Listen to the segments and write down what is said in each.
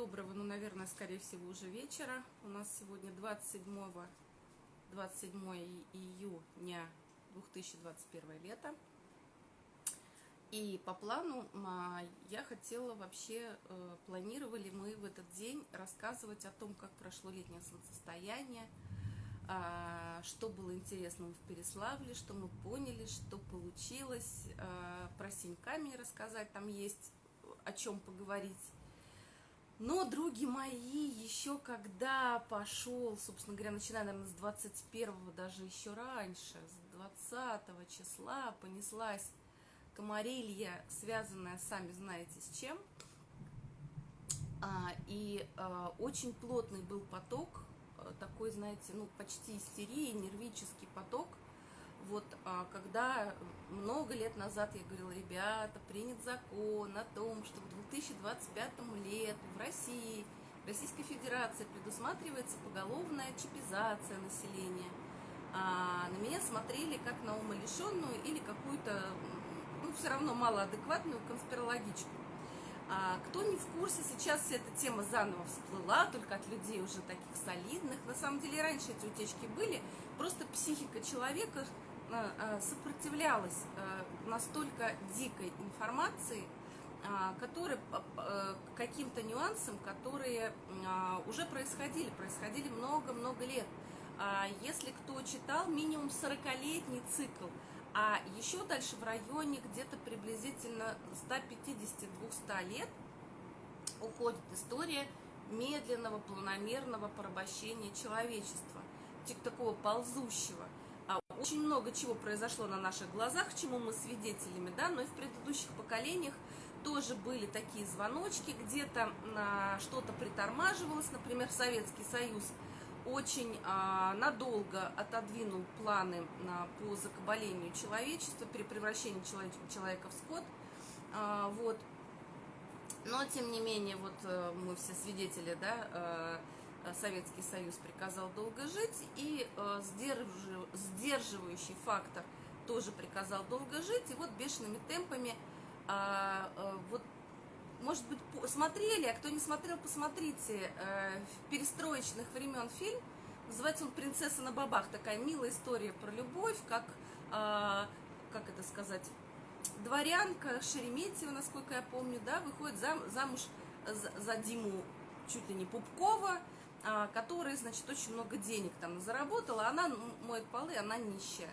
доброго, ну, наверное, скорее всего, уже вечера. У нас сегодня 27, 27 июня 2021 лета. И по плану а, я хотела вообще, э, планировали мы в этот день рассказывать о том, как прошло летнее солнцестояние, а, что было интересного в Переславле, что мы поняли, что получилось, а, про Синьками рассказать, там есть о чем поговорить. Но, други мои, еще когда пошел, собственно говоря, начиная, наверное, с 21 даже еще раньше, с 20 числа понеслась комарилья, связанная, сами знаете, с чем. А, и а, очень плотный был поток, а, такой, знаете, ну, почти истерии, нервический поток, вот а, когда много лет назад я говорила, ребята, принят закон о том, что к 2025 лету в России, в Российской Федерации предусматривается поголовная чипизация населения. А на меня смотрели как на умалишенную или какую-то, ну, все равно малоадекватную конспирологичку. А кто не в курсе, сейчас вся эта тема заново всплыла, только от людей уже таких солидных. На самом деле раньше эти утечки были, просто психика человека сопротивлялась э, настолько дикой информации, которые каким-то нюансам, которые уже происходили, происходили много-много лет. Если кто читал, минимум 40-летний цикл, а еще дальше в районе где-то приблизительно 150-200 лет уходит история медленного, планомерного порабощения человечества, такого ползущего – очень много чего произошло на наших глазах, чему мы свидетелями, да, но и в предыдущих поколениях тоже были такие звоночки, где-то а, что-то притормаживалось, например, Советский Союз очень а, надолго отодвинул планы а, по закабалению человечества, при превращении человек, человека в скот, а, вот. Но, тем не менее, вот э, мы все свидетели, да, Э, Советский Союз приказал долго жить, и э, сдерживающий фактор тоже приказал долго жить, и вот бешеными темпами, а, э, вот, может быть, смотрели, а кто не смотрел, посмотрите, перестроечных времен фильм, называется он «Принцесса на бабах», такая милая история про любовь, как, а, как это сказать, дворянка Шереметьева, насколько я помню, да, выходит замуж за Диму чуть ли не Пупкова, а, которая, значит, очень много денег там заработала, она моет полы, она нищая.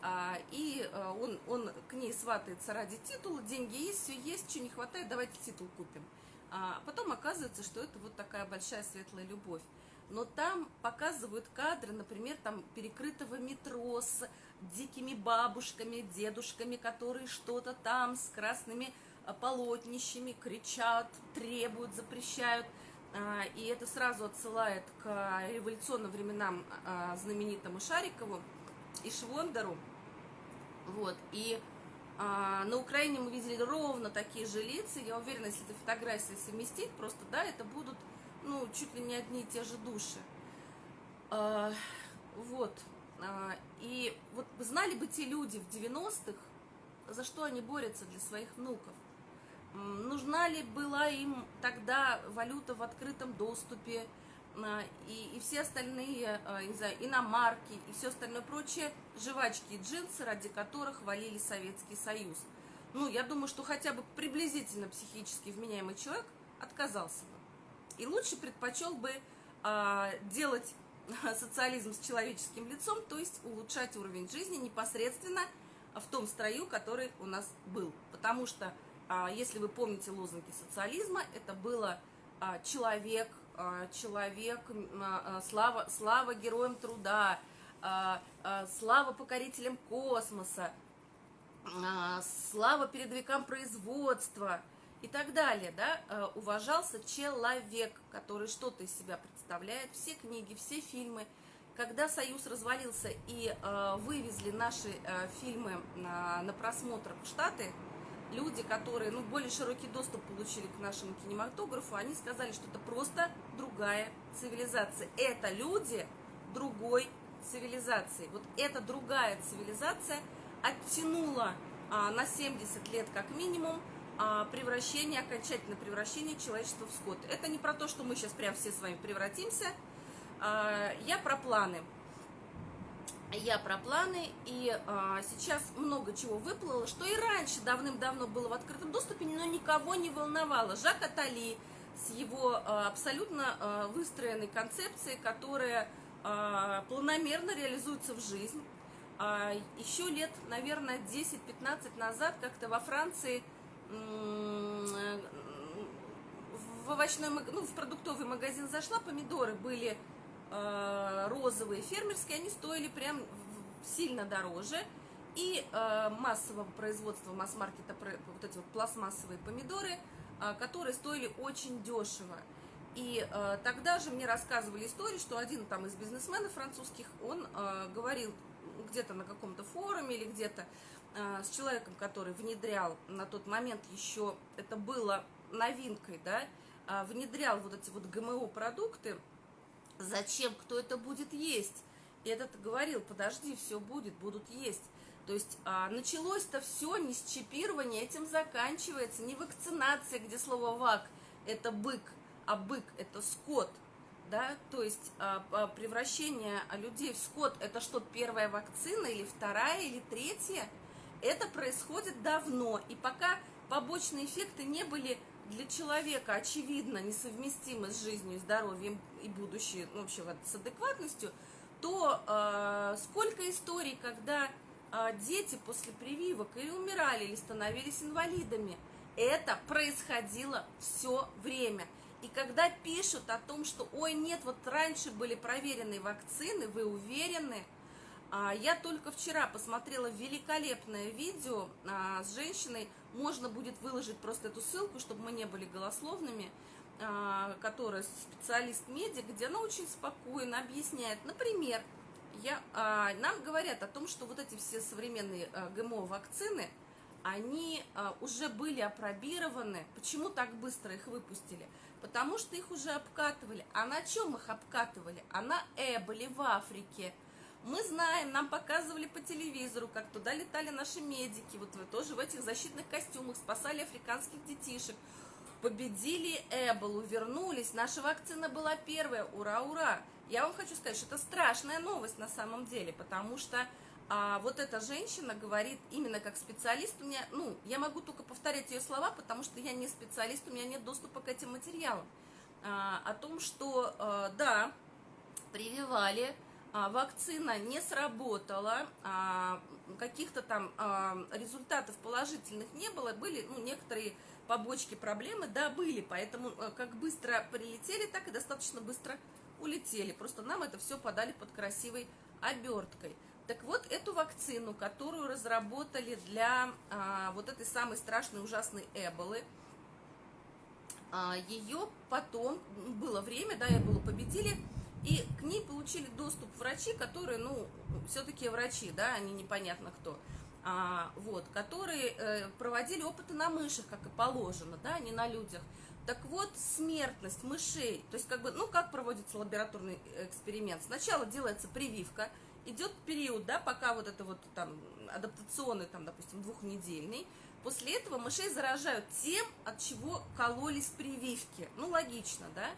А, и а, он, он к ней сватается ради титула, деньги есть, все есть, что не хватает, давайте титул купим. А потом оказывается, что это вот такая большая светлая любовь. Но там показывают кадры, например, там перекрытого метро с дикими бабушками, дедушками, которые что-то там с красными полотнищами кричат, требуют, запрещают. А, и это сразу отсылает к революционным временам а, знаменитому Шарикову и Швондеру. Вот, и а, на Украине мы видели ровно такие же лица. Я уверена, если эти фотографии совместить, просто, да, это будут, ну, чуть ли не одни и те же души. Вот. И вот знали бы те люди в 90-х, за что они борются для своих внуков нужна ли была им тогда валюта в открытом доступе, а, и, и все остальные, а, не знаю, иномарки и все остальное прочее, жвачки и джинсы, ради которых валили Советский Союз. Ну, я думаю, что хотя бы приблизительно психически вменяемый человек отказался бы. И лучше предпочел бы а, делать социализм с человеческим лицом, то есть улучшать уровень жизни непосредственно в том строю, который у нас был. Потому что если вы помните лозунги социализма, это было а, человек, а, человек, слава, слава героям труда, слава покорителям космоса, слава передовикам производства и так далее, да, уважался человек, который что-то из себя представляет, все книги, все фильмы. Когда Союз развалился и вывезли наши фильмы на просмотр в Штаты, люди, которые, ну, более широкий доступ получили к нашему кинематографу, они сказали, что это просто другая цивилизация. Это люди другой цивилизации. Вот эта другая цивилизация оттянула а, на 70 лет как минимум а, превращение, окончательное превращение человечества в скот. Это не про то, что мы сейчас прям все с вами превратимся. А, я про планы. Я про планы, и а, сейчас много чего выплыло, что и раньше давным-давно было в открытом доступе, но никого не волновало. Жак Атали с его а, абсолютно а, выстроенной концепцией, которая а, планомерно реализуется в жизнь. А, еще лет, наверное, 10-15 назад как-то во Франции в овощной, ну, в продуктовый магазин зашла, помидоры были розовые, фермерские, они стоили прям сильно дороже. И э, массового производства, масс-маркета, вот эти вот пластмассовые помидоры, э, которые стоили очень дешево. И э, тогда же мне рассказывали историю, что один там из бизнесменов французских, он э, говорил где-то на каком-то форуме или где-то, Э, с человеком, который внедрял на тот момент еще, это было новинкой, да, а, внедрял вот эти вот ГМО-продукты, зачем, кто это будет есть? Этот говорил, подожди, все будет, будут есть. То есть а, началось-то все не с чипирования, этим заканчивается, не вакцинация, где слово «вак» – это бык, а бык – это скот, да, то есть а, а превращение людей в скот – это что, первая вакцина или вторая или третья – это происходит давно, и пока побочные эффекты не были для человека, очевидно, несовместимы с жизнью здоровьем и будущее, ну, вообще вот, с адекватностью, то э, сколько историй, когда э, дети после прививок или умирали, или становились инвалидами, это происходило все время. И когда пишут о том, что, ой, нет, вот раньше были проверенные вакцины, вы уверены – я только вчера посмотрела великолепное видео а, с женщиной. Можно будет выложить просто эту ссылку, чтобы мы не были голословными, а, которая специалист-медик, где она очень спокойно объясняет. Например, я, нам говорят о том, что вот эти все современные ГМО-вакцины, они уже были опробированы. Почему так быстро их выпустили? Потому что их уже обкатывали. А на чем их обкатывали? А на Эболе в Африке – мы знаем, нам показывали по телевизору, как туда летали наши медики, вот вы тоже в этих защитных костюмах спасали африканских детишек, победили Эболу, вернулись, наша вакцина была первая, ура, ура! Я вам хочу сказать, что это страшная новость на самом деле, потому что а, вот эта женщина говорит именно как специалист, у меня, ну, я могу только повторять ее слова, потому что я не специалист, у меня нет доступа к этим материалам, а, о том, что, а, да, прививали вакцина не сработала, а, каких-то там а, результатов положительных не было, были ну, некоторые побочки проблемы, да, были, поэтому как быстро прилетели, так и достаточно быстро улетели. Просто нам это все подали под красивой оберткой. Так вот, эту вакцину, которую разработали для а, вот этой самой страшной, ужасной эболы, а, ее потом, было время, да, эболу победили, и к ней получили доступ врачи, которые, ну, все-таки врачи, да, они непонятно кто, а, вот, которые э, проводили опыты на мышах, как и положено, да, а не на людях. Так вот, смертность мышей, то есть, как бы, ну, как проводится лабораторный эксперимент? Сначала делается прививка, идет период, да, пока вот это вот там адаптационный, там, допустим, двухнедельный, после этого мышей заражают тем, от чего кололись прививки. Ну, логично, да?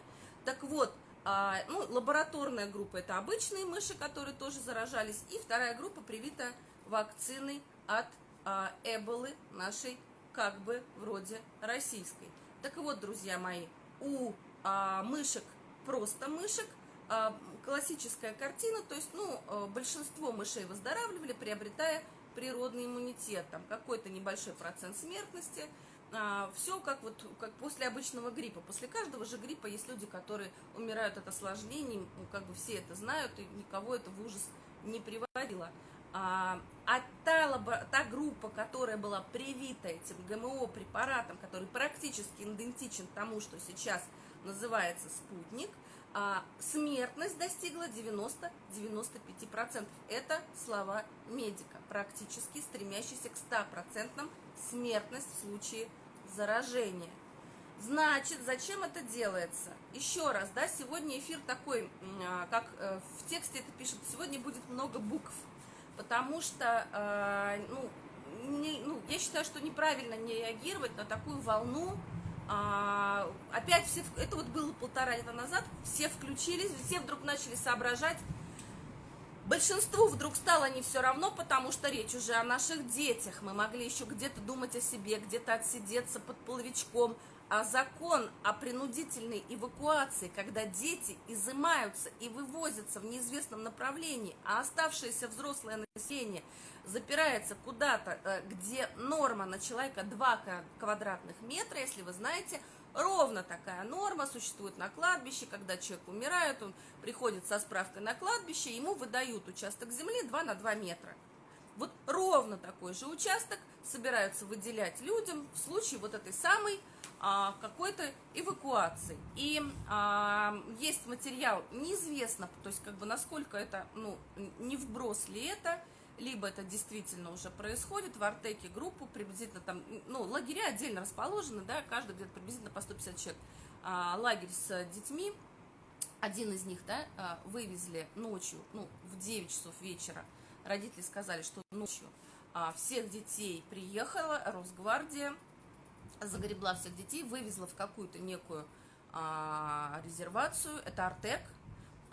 Так вот, а, ну, лабораторная группа – это обычные мыши, которые тоже заражались, и вторая группа привита вакциной от а, эболы нашей, как бы, вроде российской. Так вот, друзья мои, у а, мышек, просто мышек, а, классическая картина, то есть, ну, а, большинство мышей выздоравливали, приобретая природный иммунитет, там какой-то небольшой процент смертности – а, все как вот как после обычного гриппа. После каждого же гриппа есть люди, которые умирают от осложнений, ну, как бы все это знают, и никого это в ужас не приводило. А, а та, та группа, которая была привита этим ГМО-препаратом, который практически идентичен тому, что сейчас называется спутник, а, смертность достигла 90-95%. Это слова медика, практически стремящийся к 100% смертность в случае заражения. Значит, зачем это делается? Еще раз, да, сегодня эфир такой, а, как э, в тексте это пишет, сегодня будет много букв, потому что, а, ну, не- ну, я считаю, что неправильно не реагировать на такую волну. А, опять все, это вот было полтора лета назад, все включились, все вдруг начали соображать. Большинству вдруг стало не все равно, потому что речь уже о наших детях. Мы могли еще где-то думать о себе, где-то отсидеться под половичком. А закон о принудительной эвакуации, когда дети изымаются и вывозятся в неизвестном направлении, а оставшееся взрослое население запирается куда-то, э, где норма на человека 2 ка- квадратных метра, если вы знаете, ровно такая норма существует на кладбище, когда человек умирает, он приходит со справкой на кладбище, ему выдают участок земли 2 на 2 метра. Вот ровно такой же участок собираются выделять людям в случае вот этой самой а, какой-то эвакуации. И а, есть материал, неизвестно, то есть как бы насколько это, ну, не вброс ли это, либо это действительно уже происходит, в Артеке группу приблизительно там, ну, лагеря отдельно расположены, да, каждый где-то приблизительно по 150 человек. А, лагерь с детьми, один из них, да, а, вывезли ночью, ну, в 9 часов вечера, родители сказали, что ночью а, всех детей приехала Росгвардия, загребла всех детей, вывезла в какую-то некую а, резервацию, это Артек,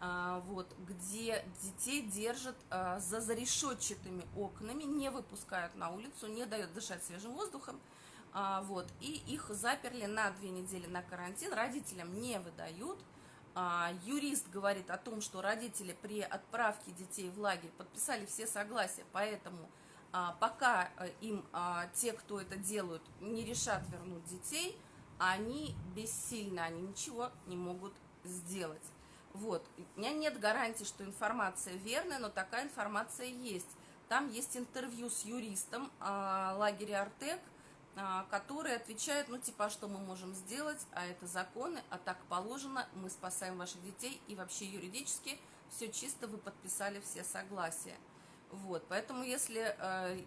вот, где детей держат а, за зарешетчатыми окнами, не выпускают на улицу, не дают дышать свежим воздухом, а, вот, и их заперли на две недели на карантин, родителям не выдают, а, юрист говорит о том, что родители при отправке детей в лагерь подписали все согласия, поэтому а, пока э, им а, те, кто это делают, не решат вернуть детей, они бессильны, они ничего не могут сделать. Вот. У меня нет гарантии, что информация верная, но такая информация есть. Там есть интервью с юристом а, лагеря Артек, а, который отвечает, ну, типа, а что мы можем сделать, а это законы, а так положено, мы спасаем ваших детей, и вообще юридически все чисто, вы подписали все согласия. Вот, поэтому если, э,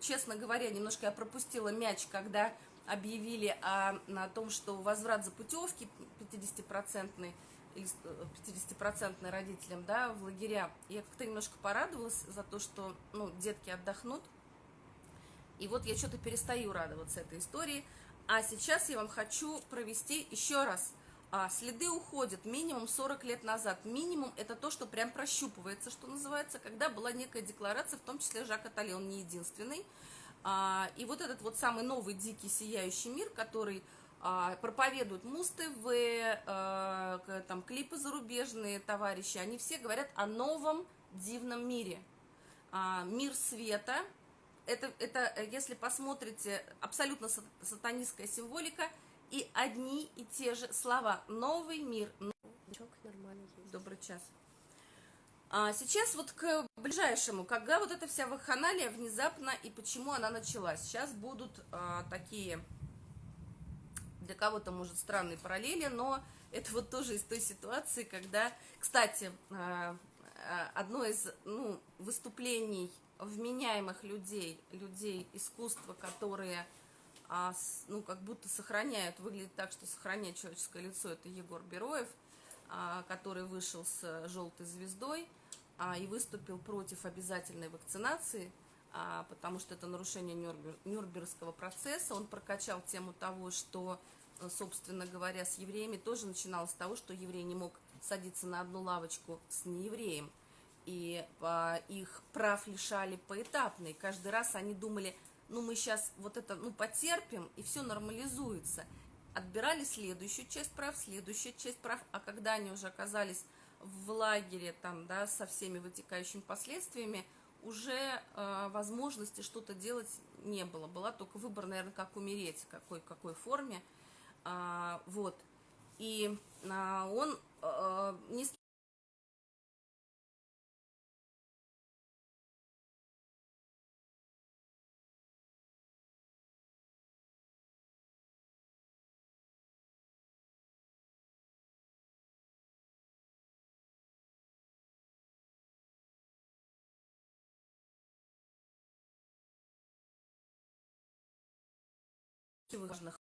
честно говоря, немножко я пропустила мяч, когда объявили о, о том, что возврат за путевки 50-процентный, или 50-процентный родителям, да, в лагеря, я как-то немножко порадовалась за то, что, ну, детки отдохнут, и вот я что-то перестаю радоваться этой истории. А сейчас я вам хочу провести еще раз. А, следы уходят минимум 40 лет назад. Минимум это то, что прям прощупывается, что называется, когда была некая декларация, в том числе Жак Атали, он не единственный. А, и вот этот вот самый новый дикий сияющий мир, который проповедуют Муз-ТВ, а, к- там клипы зарубежные товарищи, они все говорят о новом дивном мире. А, мир света, это, это, э, если посмотрите, абсолютно сат- сатанистская символика и одни и те же слова. Новый мир. Добрый час. А сейчас вот к ближайшему, когда вот эта вся вакханалия внезапно и почему она началась. Сейчас будут а, такие, для кого-то, может, странные параллели, но это вот тоже из той ситуации, когда, кстати, а, а, одно из ну, выступлений вменяемых людей, людей искусства, которые а, ну, как будто сохраняют, выглядит так, что сохраняет человеческое лицо, это Егор Бероев, который вышел с желтой звездой и выступил против обязательной вакцинации, потому что это нарушение Нюрнбер- Нюрнбергского процесса. Он прокачал тему того, что, э, собственно говоря, с евреями тоже начиналось с того, что еврей не мог садиться на одну лавочку с неевреем. И а, их прав лишали поэтапно. И каждый раз они думали, ну мы сейчас вот это, ну потерпим, и все нормализуется. Отбирали следующую часть прав, следующую часть прав, а когда они уже оказались в лагере там, да, со всеми вытекающими последствиями, уже э, возможности что-то делать не было. Была только выбор, наверное, как умереть, какой, какой форме. А, вот. И а, он э, не с важных